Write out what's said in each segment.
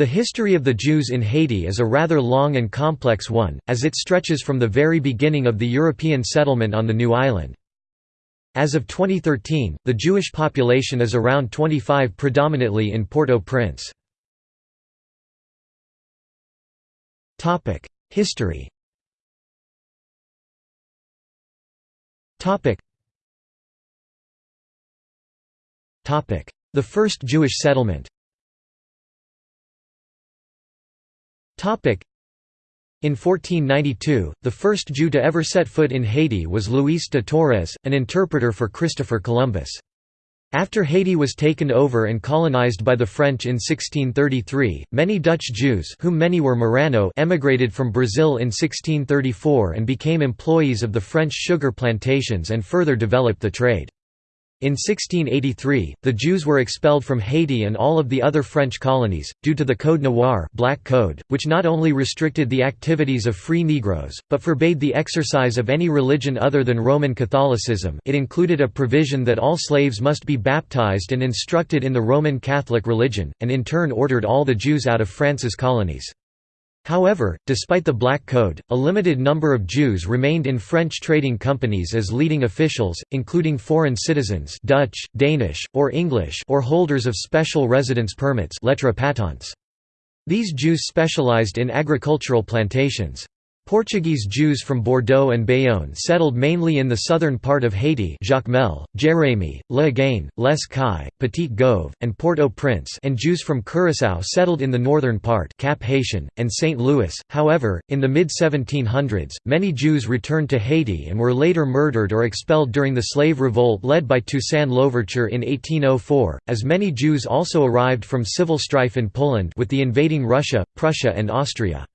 The history of the Jews in Haiti is a rather long and complex one, as it stretches from the very beginning of the European settlement on the new island. As of 2013, the Jewish population is around 25 predominantly in Port-au-Prince. History The first Jewish settlement in 1492, the first Jew to ever set foot in Haiti was Luis de Torres, an interpreter for Christopher Columbus. After Haiti was taken over and colonized by the French in 1633, many Dutch Jews whom many were Marrano emigrated from Brazil in 1634 and became employees of the French sugar plantations and further developed the trade. In 1683, the Jews were expelled from Haiti and all of the other French colonies, due to the Code Noir Black Code, which not only restricted the activities of free Negroes, but forbade the exercise of any religion other than Roman Catholicism it included a provision that all slaves must be baptized and instructed in the Roman Catholic religion, and in turn ordered all the Jews out of France's colonies. However, despite the Black Code, a limited number of Jews remained in French trading companies as leading officials, including foreign citizens Dutch, Danish, or English or holders of special residence permits. These Jews specialized in agricultural plantations. Portuguese Jews from Bordeaux and Bayonne settled mainly in the southern part of Haiti Jacmel, Jérémie, Léogâne, Les Cayes, Petit-Goâve, and Port-au-Prince and Jews from Curaçao settled in the northern part Cap Haitian, and St. Louis. However, in the mid-1700s, many Jews returned to Haiti and were later murdered or expelled during the slave revolt led by Toussaint Louverture in 1804, as many Jews also arrived from civil strife in Poland with the invading Russia, Prussia and Austria.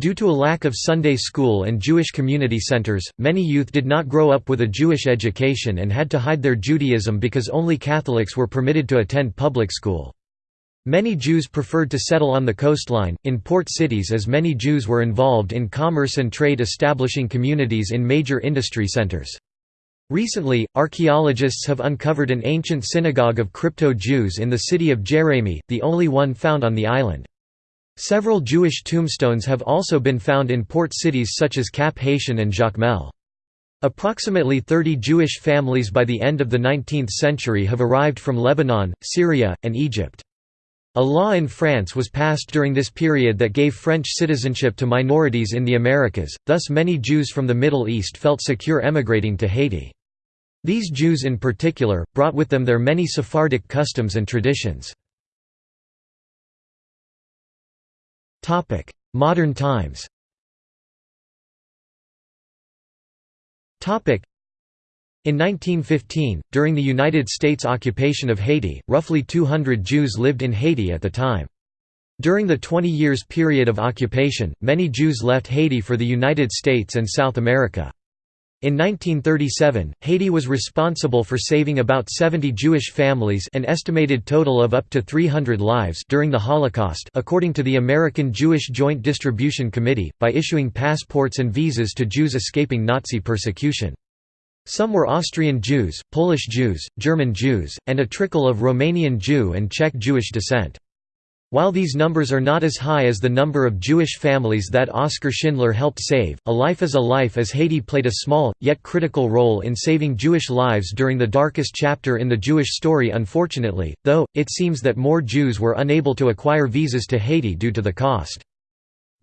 Due to a lack of Sunday school and Jewish community centers, many youth did not grow up with a Jewish education and had to hide their Judaism because only Catholics were permitted to attend public school. Many Jews preferred to settle on the coastline, in port cities as many Jews were involved in commerce and trade establishing communities in major industry centers. Recently, archaeologists have uncovered an ancient synagogue of crypto-Jews in the city of Jérémie, the only one found on the island. Several Jewish tombstones have also been found in port cities such as Cap Haitian and Jacmel. Approximately 30 Jewish families by the end of the 19th century have arrived from Lebanon, Syria, and Egypt. A law in France was passed during this period that gave French citizenship to minorities in the Americas, thus many Jews from the Middle East felt secure emigrating to Haiti. These Jews in particular, brought with them their many Sephardic customs and traditions. Topic: Modern times. Topic: In 1915, during the United States occupation of Haiti, roughly 200 Jews lived in Haiti at the time. During the 20 years period of occupation, many Jews left Haiti for the United States and South America. In 1937, Haiti was responsible for saving about 70 Jewish families an estimated total of up to 300 lives during the Holocaust according to the American Jewish Joint Distribution Committee, by issuing passports and visas to Jews escaping Nazi persecution. Some were Austrian Jews, Polish Jews, German Jews, and a trickle of Romanian Jew and Czech Jewish descent. While these numbers are not as high as the number of Jewish families that Oskar Schindler helped save, A Life is a Life as Haiti played a small, yet critical role in saving Jewish lives during the darkest chapter in the Jewish story unfortunately, though, it seems that more Jews were unable to acquire visas to Haiti due to the cost.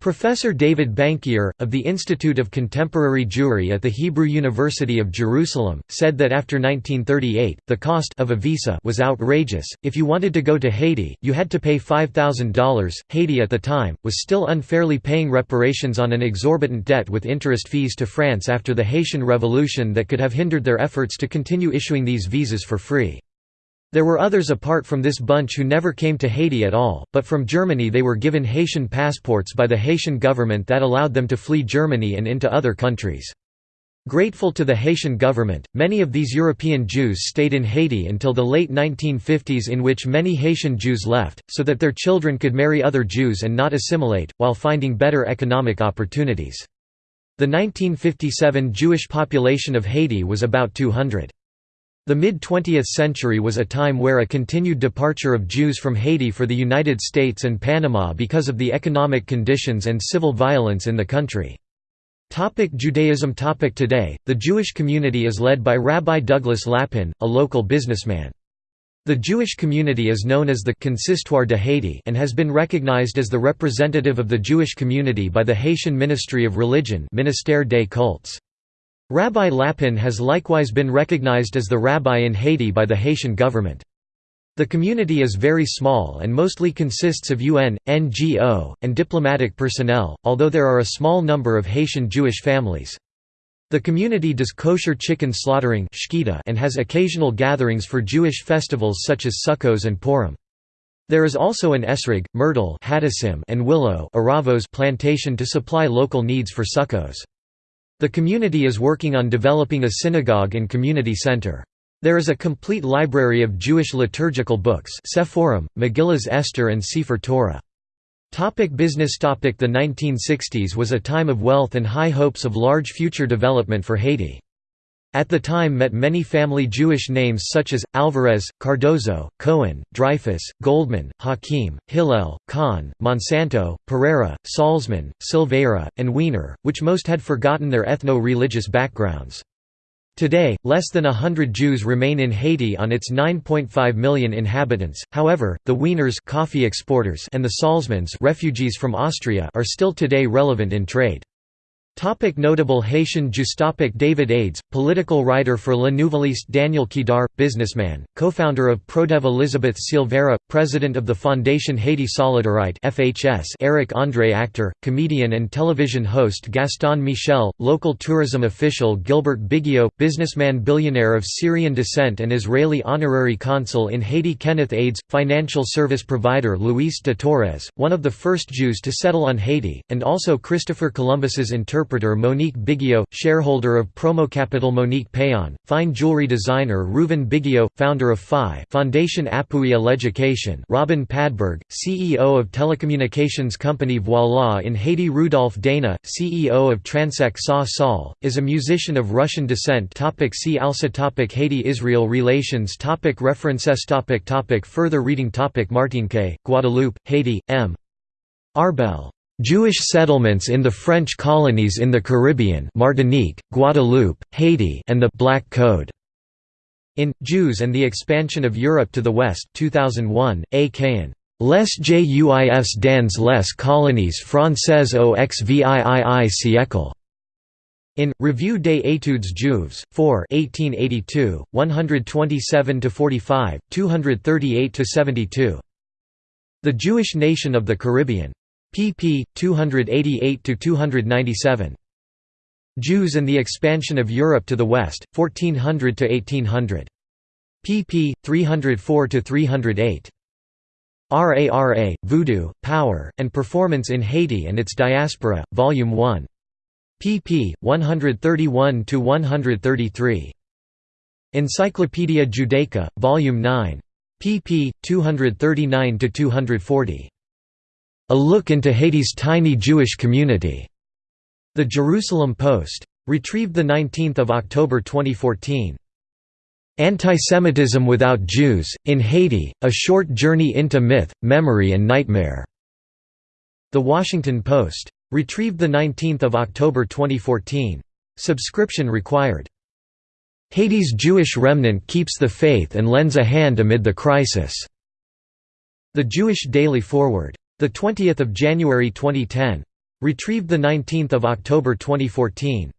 Professor David Bankier, of the Institute of Contemporary Jewry at the Hebrew University of Jerusalem, said that after 1938, the cost of a visa was outrageous. If you wanted to go to Haiti, you had to pay $5,000. Haiti at the time was still unfairly paying reparations on an exorbitant debt with interest fees to France after the Haitian Revolution that could have hindered their efforts to continue issuing these visas for free. There were others apart from this bunch who never came to Haiti at all, but from Germany they were given Haitian passports by the Haitian government that allowed them to flee Germany and into other countries. Grateful to the Haitian government, many of these European Jews stayed in Haiti until the late 1950s in which many Haitian Jews left, so that their children could marry other Jews and not assimilate, while finding better economic opportunities. The 1957 Jewish population of Haiti was about 200. The mid-20th century was a time where a continued departure of Jews from Haiti for the United States and Panama because of the economic conditions and civil violence in the country. Topic Judaism Topic Today, the Jewish community is led by Rabbi Douglas Lapin, a local businessman. The Jewish community is known as the Consistoire de Haiti and has been recognized as the representative of the Jewish community by the Haitian Ministry of Religion Ministère des Cultes. Rabbi Lapin has likewise been recognized as the rabbi in Haiti by the Haitian government. The community is very small and mostly consists of UN, NGO, and diplomatic personnel, although there are a small number of Haitian Jewish families. The community does kosher chicken slaughtering and has occasional gatherings for Jewish festivals such as Sukkos and Purim. There is also an esrog, myrtle and willow plantation to supply local needs for Sukkos. The community is working on developing a synagogue and community center. There is a complete library of Jewish liturgical books Sephorim, Megillas Esther and Sefer Torah. Topic business topic The 1960s was a time of wealth and high hopes of large future development for Haiti. At the time met many family Jewish names such as, Alvarez, Cardozo, Cohen, Dreyfus, Goldman, Hakim, Hillel, Kahn, Monsanto, Pereira, Salzman, Silveira, and Wiener, which most had forgotten their ethno-religious backgrounds. Today, less than a hundred Jews remain in Haiti on its 9.5 million inhabitants, however, the Wieners coffee exporters and the Salzmans refugees from Austria are still today relevant in trade. Topic notable Haitian Jews Topic David Ades, political writer for Le Nouvelliste Daniel Kidar, businessman, co-founder of Prodev Elizabeth Silveira, president of the Fondation Haiti Solidarite FHS Eric André actor, comedian and television host Gaston Michel, local tourism official Gilbert Bigio, businessman billionaire of Syrian descent and Israeli honorary consul in Haiti Kenneth Ades, financial service provider Luis de Torres, one of the first Jews to settle on Haiti, and also Christopher Columbus's interpreter interpreter Monique Bigio, shareholder of Promo Capital Monique Payon, fine jewelry designer Reuven Bigio, founder of FI Foundation Appui à l'Education Robin Padberg, CEO of telecommunications company Voila in Haiti Rudolph Dana, CEO of Transec Sa Sol, is a musician of Russian descent topic See also topic Haiti-Israel relations topic References topic topic Further reading topic Martinique, Guadeloupe, Haiti, M. Arbel Jewish settlements in the French colonies in the Caribbean Martinique, Guadeloupe, Haiti and the «Black Code». In, Jews and the Expansion of Europe to the West 2001, A. Cahen. Les Juifs dans les colonies françaises au XVII siècle. In, Revue des études juives, 4 1882, 127–45, 238–72. The Jewish Nation of the Caribbean pp. 288–297. Jews and the Expansion of Europe to the West, 1400–1800. pp. 304–308. RARA, Voodoo, Power, and Performance in Haiti and its Diaspora, Volume 1. pp. 131–133. Encyclopædia Judaica, Volume 9. pp. 239–240. A Look into Haiti's Tiny Jewish Community. The Jerusalem Post. Retrieved 19 October 2014. Antisemitism Without Jews, in Haiti, A Short Journey into Myth, Memory and Nightmare. The Washington Post. Retrieved 19 October 2014. Subscription required. Haiti's Jewish remnant keeps the faith and lends a hand amid the crisis. The Jewish Daily Forward. The 20th of January 2010. Retrieved the 19th of October 2014.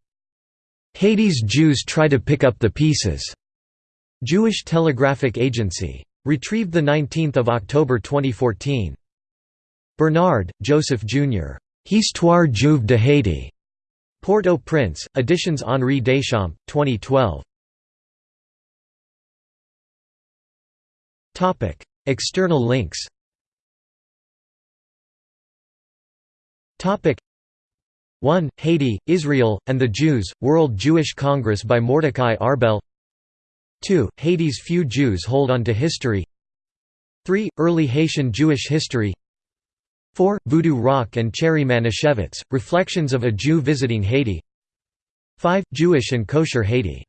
Haiti's Jews try to pick up the pieces. Jewish Telegraphic Agency. Retrieved the 19th of October 2014. Bernard, Joseph Jr. Histoire juive de Haiti. Port-au-Prince, Editions Henri Deschamps, 2012. External links 1. Haiti, Israel, and the Jews, World Jewish Congress by Mordecai Arbel 2. Haiti's few Jews hold on to history 3. Early Haitian Jewish history 4. Voodoo Rock and Cherry Manischewitz, Reflections of a Jew Visiting Haiti 5. Jewish and Kosher Haiti